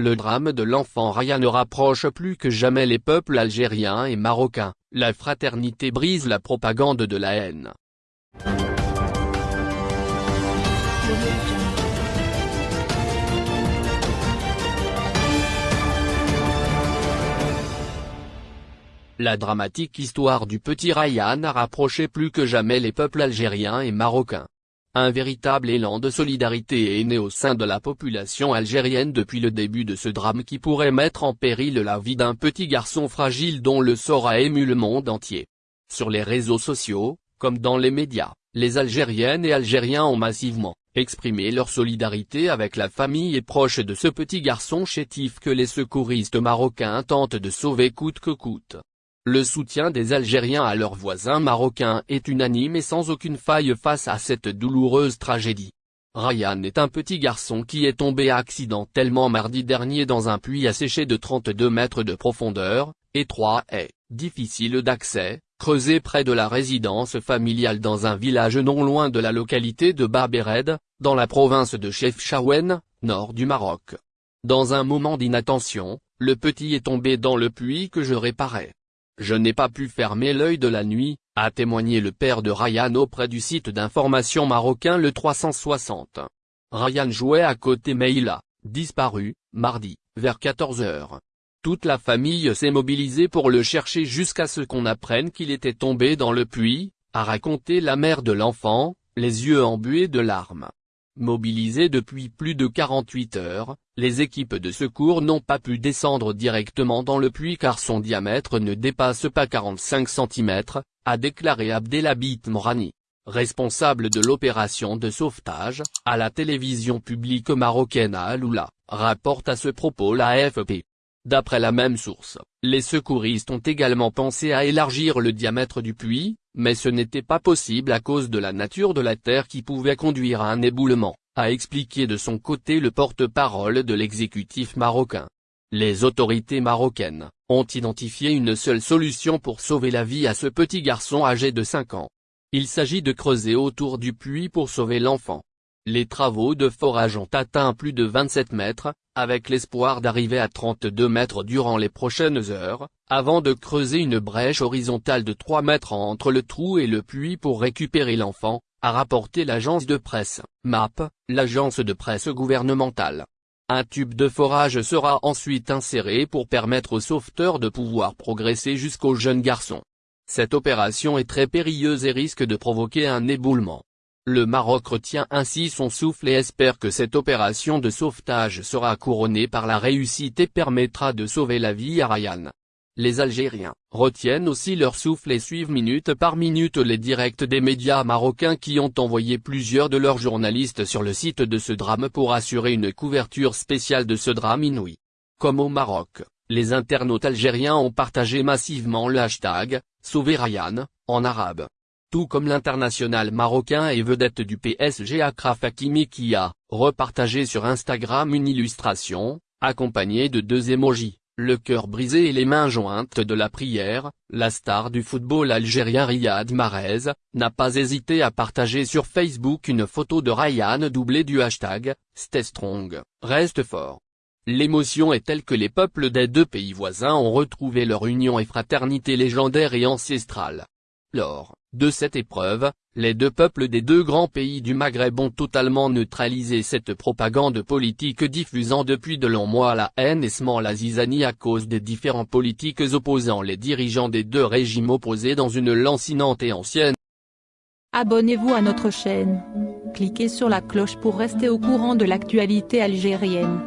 Le drame de l'enfant Ryan rapproche plus que jamais les peuples algériens et marocains, la fraternité brise la propagande de la haine. La dramatique histoire du petit Ryan a rapproché plus que jamais les peuples algériens et marocains. Un véritable élan de solidarité est né au sein de la population algérienne depuis le début de ce drame qui pourrait mettre en péril la vie d'un petit garçon fragile dont le sort a ému le monde entier. Sur les réseaux sociaux, comme dans les médias, les Algériennes et Algériens ont massivement exprimé leur solidarité avec la famille et proches de ce petit garçon chétif que les secouristes marocains tentent de sauver coûte que coûte. Le soutien des Algériens à leurs voisins marocains est unanime et sans aucune faille face à cette douloureuse tragédie. Ryan est un petit garçon qui est tombé accidentellement mardi dernier dans un puits asséché de 32 mètres de profondeur, étroit et difficile d'accès, creusé près de la résidence familiale dans un village non loin de la localité de Barbered, dans la province de Chefchaouen, nord du Maroc. Dans un moment d'inattention, le petit est tombé dans le puits que je réparais. Je n'ai pas pu fermer l'œil de la nuit, a témoigné le père de Ryan auprès du site d'information marocain le 360. Ryan jouait à côté mais il a disparu, mardi, vers 14 heures. Toute la famille s'est mobilisée pour le chercher jusqu'à ce qu'on apprenne qu'il était tombé dans le puits, a raconté la mère de l'enfant, les yeux embués de larmes. Mobilisés depuis plus de 48 heures, les équipes de secours n'ont pas pu descendre directement dans le puits car son diamètre ne dépasse pas 45 cm, a déclaré Abdelhabit Morani, responsable de l'opération de sauvetage, à la télévision publique marocaine à Aloula, rapporte à ce propos la AFP. D'après la même source, les secouristes ont également pensé à élargir le diamètre du puits, mais ce n'était pas possible à cause de la nature de la terre qui pouvait conduire à un éboulement, a expliqué de son côté le porte-parole de l'exécutif marocain. Les autorités marocaines ont identifié une seule solution pour sauver la vie à ce petit garçon âgé de 5 ans. Il s'agit de creuser autour du puits pour sauver l'enfant. Les travaux de forage ont atteint plus de 27 mètres, avec l'espoir d'arriver à 32 mètres durant les prochaines heures, avant de creuser une brèche horizontale de 3 mètres entre le trou et le puits pour récupérer l'enfant, a rapporté l'agence de presse, MAP, l'agence de presse gouvernementale. Un tube de forage sera ensuite inséré pour permettre aux sauveteurs de pouvoir progresser jusqu'au jeune garçon. Cette opération est très périlleuse et risque de provoquer un éboulement. Le Maroc retient ainsi son souffle et espère que cette opération de sauvetage sera couronnée par la réussite et permettra de sauver la vie à Ryan. Les Algériens retiennent aussi leur souffle et suivent minute par minute les directs des médias marocains qui ont envoyé plusieurs de leurs journalistes sur le site de ce drame pour assurer une couverture spéciale de ce drame inouï. Comme au Maroc, les internautes algériens ont partagé massivement le hashtag « Sauver Ryan » en arabe tout comme l'international marocain et vedette du PSG Akraf Hakimi qui a repartagé sur Instagram une illustration, accompagnée de deux émojis, le cœur brisé et les mains jointes de la prière, la star du football algérien Riyad Mahrez, n'a pas hésité à partager sur Facebook une photo de Ryan doublée du hashtag « Stay strong, reste fort ». L'émotion est telle que les peuples des deux pays voisins ont retrouvé leur union et fraternité légendaire et ancestrale. Lors de cette épreuve, les deux peuples des deux grands pays du Maghreb ont totalement neutralisé cette propagande politique diffusant depuis de longs mois la haine et semant la zizanie à cause des différents politiques opposant les dirigeants des deux régimes opposés dans une lancinante et ancienne. Abonnez-vous à notre chaîne. Cliquez sur la cloche pour rester au courant de l'actualité algérienne.